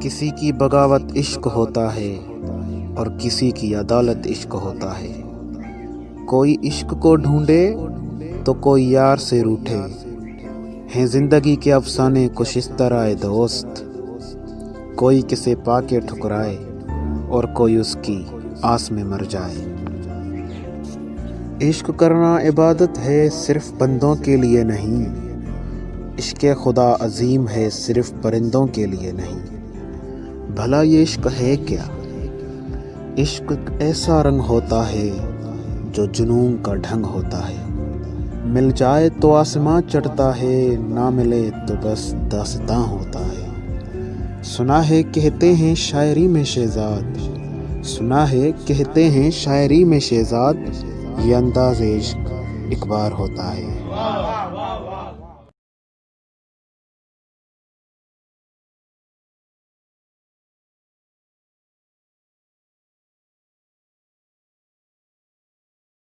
کسی کی بغاوت عشق ہوتا ہے اور کسی کی عدالت عشق ہوتا ہے۔ کوئی عشق کو ڈھونڈے تو کوئی یار سے روٹھے۔ ہیں زندگی کے افسانے کچھ اس طرح دوست۔ کوئی کسے پا کے ٹھکرائے اور کوئی اس کی آس میں مر جائے۔ عشق کرنا عبادت ہے صرف بندوں کے لیے نہیں۔ عشق خدا عظیم ہے صرف پرندوں کے لیے نہیں۔ بھلا یہ عشق ہے کیا؟ عشق ایسا رنگ ہوتا ہے جو جنون کا ڈھنگ ہوتا ہے۔ مل جائے تو آسماں چڑھتا ہے، نہ ملے تو بس داستاں ہوتا ہے۔ سنا ہے کہتے ہیں شاعری میں شہزاد، سنا ہے کہتے ہیں شاعری میں شہزاد، یہ انداز عشق ایک بار ہوتا ہے۔